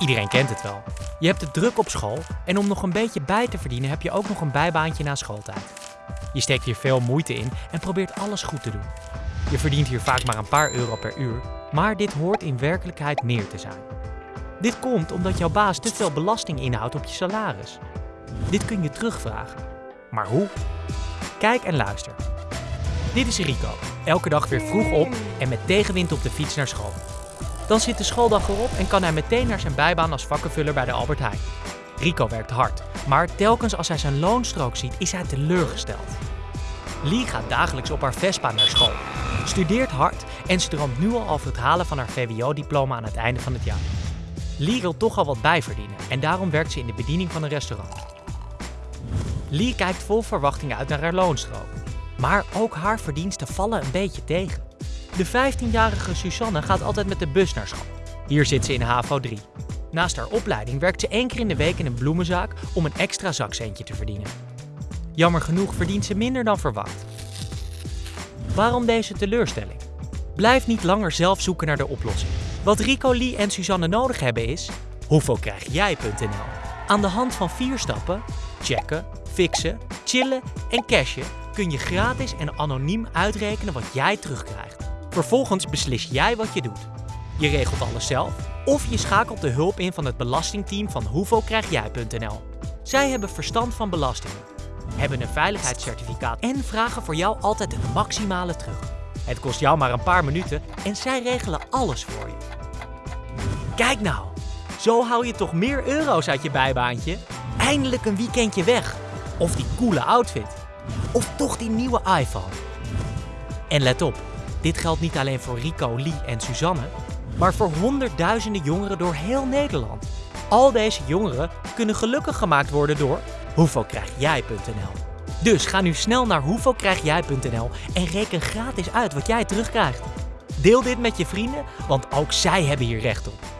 Iedereen kent het wel. Je hebt het druk op school en om nog een beetje bij te verdienen heb je ook nog een bijbaantje na schooltijd. Je steekt hier veel moeite in en probeert alles goed te doen. Je verdient hier vaak maar een paar euro per uur, maar dit hoort in werkelijkheid meer te zijn. Dit komt omdat jouw baas te veel belasting inhoudt op je salaris. Dit kun je terugvragen. Maar hoe? Kijk en luister. Dit is Rico, elke dag weer vroeg op en met tegenwind op de fiets naar school. Dan zit de schooldag erop en kan hij meteen naar zijn bijbaan als vakkenvuller bij de Albert Heijn. Rico werkt hard, maar telkens als hij zijn loonstrook ziet is hij teleurgesteld. Lee gaat dagelijks op haar Vespa naar school, studeert hard en ze droomt nu al over het halen van haar VWO-diploma aan het einde van het jaar. Lee wil toch al wat bijverdienen en daarom werkt ze in de bediening van een restaurant. Lee kijkt vol verwachting uit naar haar loonstrook. Maar ook haar verdiensten vallen een beetje tegen. De 15-jarige Susanne gaat altijd met de bus naar school. Hier zit ze in HAVO 3. Naast haar opleiding werkt ze één keer in de week in een bloemenzaak om een extra zakcentje te verdienen. Jammer genoeg verdient ze minder dan verwacht. Waarom deze teleurstelling? Blijf niet langer zelf zoeken naar de oplossing. Wat Rico, Lee en Suzanne nodig hebben is hoeveelkrijgjij.nl. Aan de hand van vier stappen, checken, fixen, chillen en cashen kun je gratis en anoniem uitrekenen wat jij terugkrijgt. Vervolgens beslis jij wat je doet. Je regelt alles zelf of je schakelt de hulp in van het belastingteam van hoeveelkrijgjij.nl. Zij hebben verstand van belastingen, hebben een veiligheidscertificaat en vragen voor jou altijd het maximale terug. Het kost jou maar een paar minuten en zij regelen alles voor je. Kijk nou, zo hou je toch meer euro's uit je bijbaantje? Eindelijk een weekendje weg. Of die coole outfit. Of toch die nieuwe iPhone. En let op, dit geldt niet alleen voor Rico, Lee en Suzanne, maar voor honderdduizenden jongeren door heel Nederland. Al deze jongeren kunnen gelukkig gemaakt worden door hoeveelkrijgjij.nl. Dus ga nu snel naar hoeveelkrijgjij.nl en reken gratis uit wat jij terugkrijgt. Deel dit met je vrienden, want ook zij hebben hier recht op.